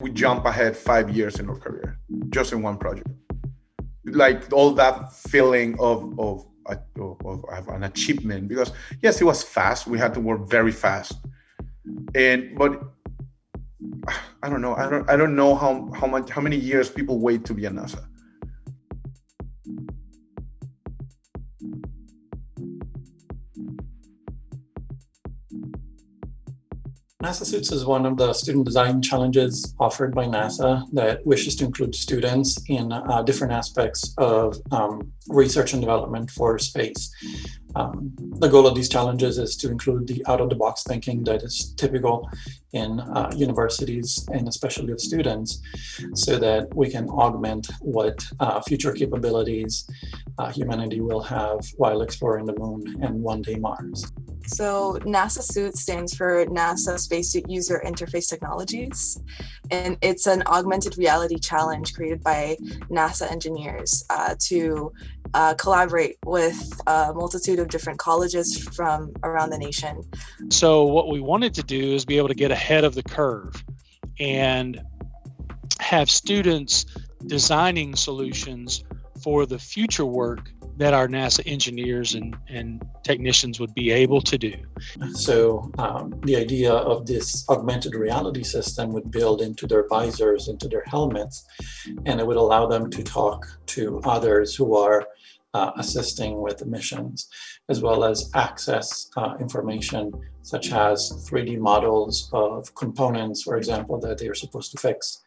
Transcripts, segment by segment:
we jump ahead five years in our career just in one project. Like all that feeling of of, of, of an achievement because yes it was fast. We had to work very fast. And but i don't know. I don't i don't know how how much how many years people wait to be a nasa NASA Suits is one of the student design challenges offered by NASA that wishes to include students in uh, different aspects of um, research and development for space. Um, the goal of these challenges is to include the out-of-the-box thinking that is typical in uh, universities and especially with students so that we can augment what uh, future capabilities uh, humanity will have while exploring the moon and one day Mars. So NASA SUIT stands for NASA Spacesuit User Interface Technologies, and it's an augmented reality challenge created by NASA engineers uh, to uh, collaborate with a multitude of different colleges from around the nation. So what we wanted to do is be able to get ahead of the curve and have students designing solutions for the future work that our NASA engineers and, and technicians would be able to do. So um, the idea of this augmented reality system would build into their visors, into their helmets, and it would allow them to talk to others who are uh, assisting with missions, as well as access uh, information such as 3D models of components, for example, that they are supposed to fix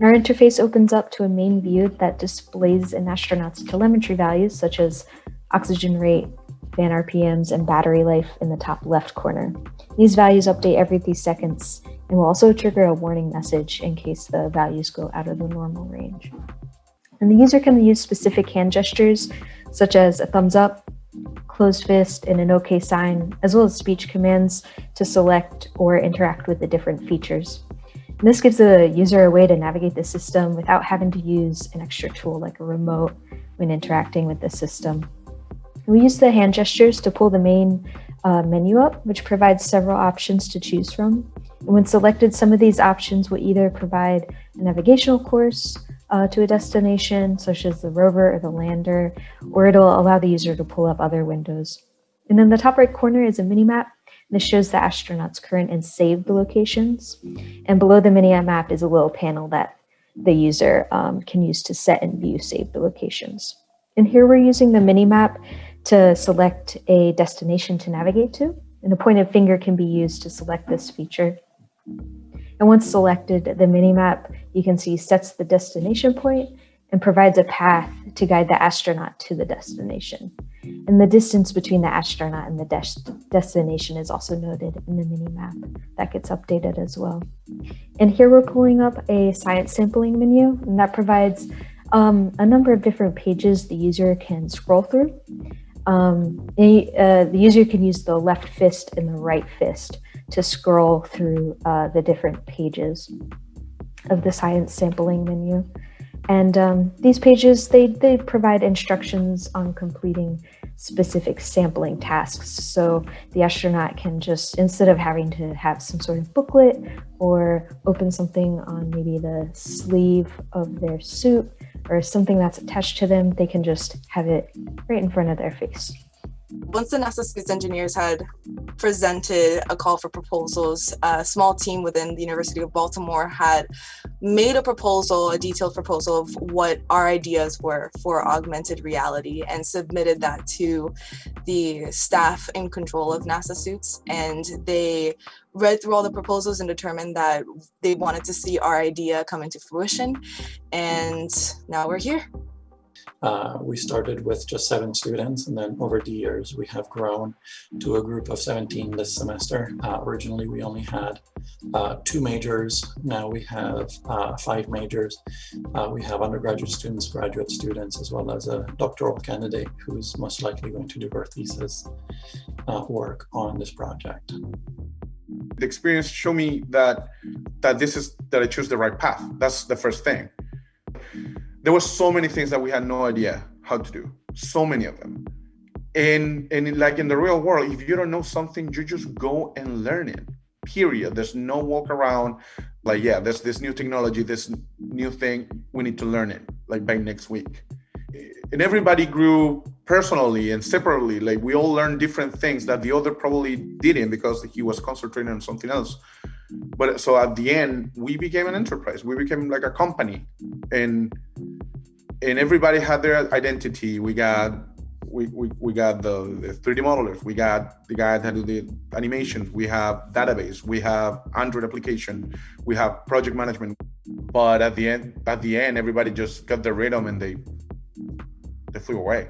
our interface opens up to a main view that displays an astronaut's telemetry values such as oxygen rate, fan RPMs, and battery life in the top left corner. These values update every three seconds and will also trigger a warning message in case the values go out of the normal range. And the user can use specific hand gestures such as a thumbs up, closed fist, and an OK sign, as well as speech commands to select or interact with the different features. This gives the user a way to navigate the system without having to use an extra tool like a remote when interacting with the system. We use the hand gestures to pull the main uh, menu up, which provides several options to choose from. And when selected, some of these options will either provide a navigational course uh, to a destination, such as the rover or the lander, or it'll allow the user to pull up other windows. And in the top right corner is a mini map this shows the astronaut's current and saved locations. And below the mini map is a little panel that the user um, can use to set and view saved locations. And here we're using the mini map to select a destination to navigate to. And a pointed finger can be used to select this feature. And once selected, the mini map you can see sets the destination point and provides a path to guide the astronaut to the destination. And the distance between the astronaut and the des destination is also noted in the mini map. That gets updated as well. And here we're pulling up a science sampling menu, and that provides um, a number of different pages the user can scroll through. Um, uh, the user can use the left fist and the right fist to scroll through uh, the different pages of the science sampling menu. And um, these pages, they, they provide instructions on completing specific sampling tasks. So the astronaut can just, instead of having to have some sort of booklet or open something on maybe the sleeve of their suit or something that's attached to them, they can just have it right in front of their face. Once the NASA Space engineers had presented a call for proposals, a small team within the University of Baltimore had made a proposal, a detailed proposal of what our ideas were for augmented reality and submitted that to the staff in control of NASA suits. And they read through all the proposals and determined that they wanted to see our idea come into fruition. And now we're here. Uh, we started with just seven students and then over the years we have grown to a group of 17 this semester. Uh, originally we only had uh, two majors, now we have uh, five majors. Uh, we have undergraduate students, graduate students, as well as a doctoral candidate who is most likely going to do her thesis work on this project. The experience showed me that that this is that I choose the right path. That's the first thing there were so many things that we had no idea how to do. So many of them. And and like in the real world if you don't know something you just go and learn it. Period. There's no walk around like yeah there's this new technology this new thing. We need to learn it like by next week. And everybody grew personally and separately. Like we all learned different things that the other probably didn't because he was concentrating on something else. But so at the end we became an enterprise. We became like a company. And and everybody had their identity. We got we, we, we got the, the 3D modelers, we got the guy that do the animations, we have database, we have Android application, we have project management. But at the end, at the end, everybody just got the rhythm and they they flew away.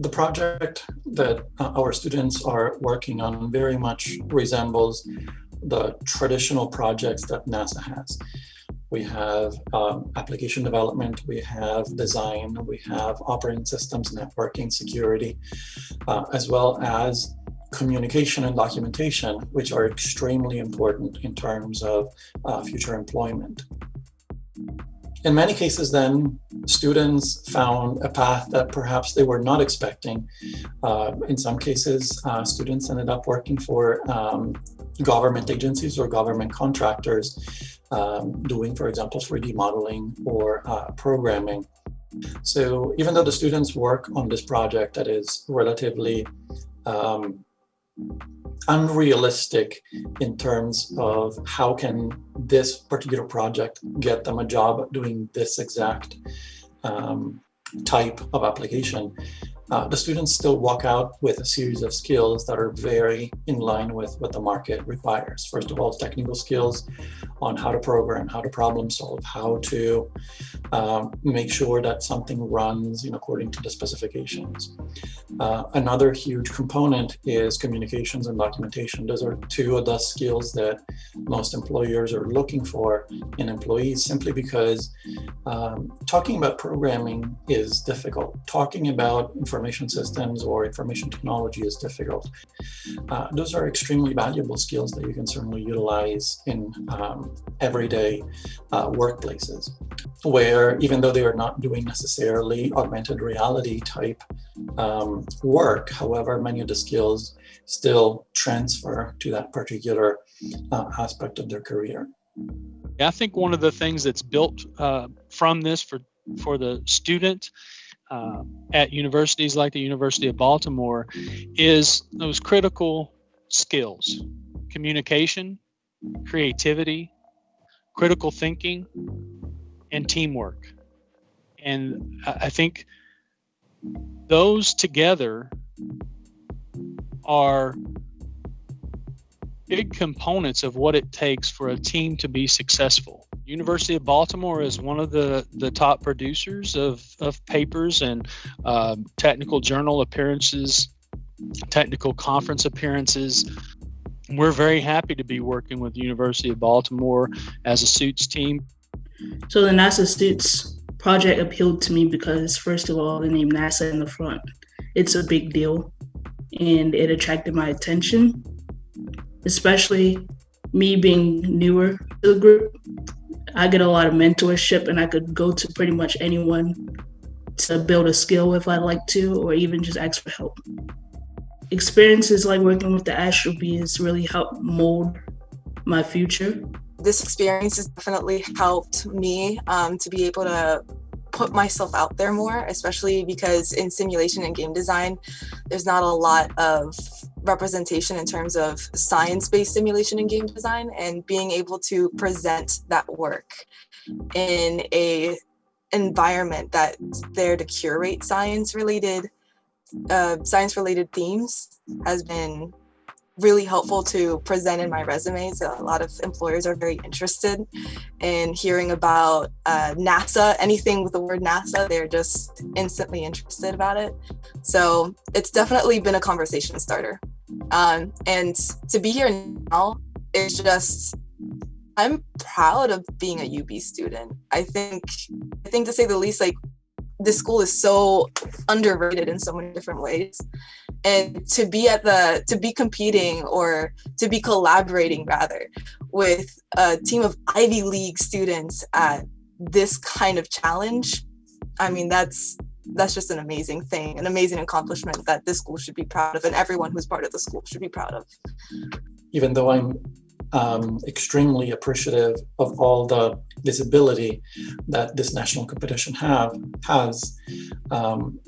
The project that uh, our students are working on very much resembles the traditional projects that NASA has we have um, application development, we have design, we have operating systems, networking, security, uh, as well as communication and documentation, which are extremely important in terms of uh, future employment. In many cases then, students found a path that perhaps they were not expecting. Uh, in some cases, uh, students ended up working for um, government agencies or government contractors um, doing, for example, 3D modeling or uh, programming. So even though the students work on this project that is relatively um, unrealistic in terms of how can this particular project get them a job doing this exact um, type of application, uh, the students still walk out with a series of skills that are very in line with what the market requires. First of all, technical skills on how to program, how to problem solve, how to um, make sure that something runs in according to the specifications. Uh, another huge component is communications and documentation. Those are two of the skills that most employers are looking for in employees simply because um, talking about programming is difficult. Talking about information systems or information technology is difficult. Uh, those are extremely valuable skills that you can certainly utilize in um, everyday uh, workplaces where even though they are not doing necessarily augmented reality type um, work, however, many of the skills still transfer to that particular uh, aspect of their career. I think one of the things that's built uh, from this for for the student uh, at universities like the University of Baltimore is those critical skills communication, creativity, critical thinking, and teamwork. And I think those together are big components of what it takes for a team to be successful. University of Baltimore is one of the, the top producers of, of papers and uh, technical journal appearances, technical conference appearances. We're very happy to be working with University of Baltimore as a suits team. So the NASA Suits project appealed to me because first of all, the name NASA in the front, it's a big deal and it attracted my attention, especially me being newer to the group. I get a lot of mentorship and I could go to pretty much anyone to build a skill if I'd like to, or even just ask for help. Experiences like working with the Astro has really helped mold my future. This experience has definitely helped me um, to be able to put myself out there more, especially because in simulation and game design, there's not a lot of representation in terms of science-based simulation and game design and being able to present that work in a environment that's there to curate science related uh, science related themes has been really helpful to present in my resume. So a lot of employers are very interested in hearing about uh, NASA, anything with the word NASA, they're just instantly interested about it. So it's definitely been a conversation starter. Um, and to be here now is just, I'm proud of being a UB student. I think, I think to say the least, like this school is so underrated in so many different ways and to be at the to be competing or to be collaborating rather with a team of ivy league students at this kind of challenge i mean that's that's just an amazing thing an amazing accomplishment that this school should be proud of and everyone who's part of the school should be proud of. Even though i'm um, extremely appreciative of all the visibility that this national competition have has. Um,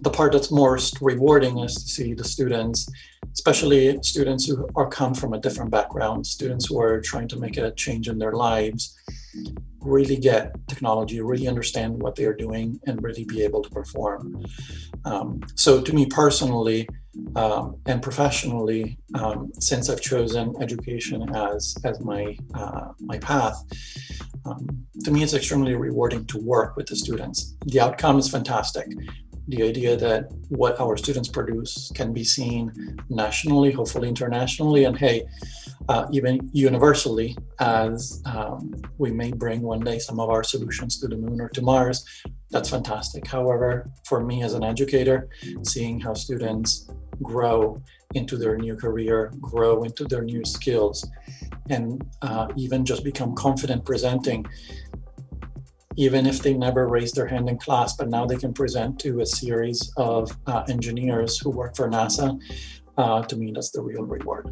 the part that's most rewarding is to see the students, especially students who are come from a different background, students who are trying to make a change in their lives, really get technology, really understand what they are doing, and really be able to perform. Um, so to me personally, um, and professionally, um, since I've chosen education as as my uh, my path, um, to me it's extremely rewarding to work with the students. The outcome is fantastic. The idea that what our students produce can be seen nationally, hopefully internationally, and hey, uh, even universally, as um, we may bring one day some of our solutions to the moon or to Mars, that's fantastic. However, for me as an educator, seeing how students grow into their new career, grow into their new skills, and uh, even just become confident presenting, even if they never raised their hand in class, but now they can present to a series of uh, engineers who work for NASA. Uh, to me, that's the real reward.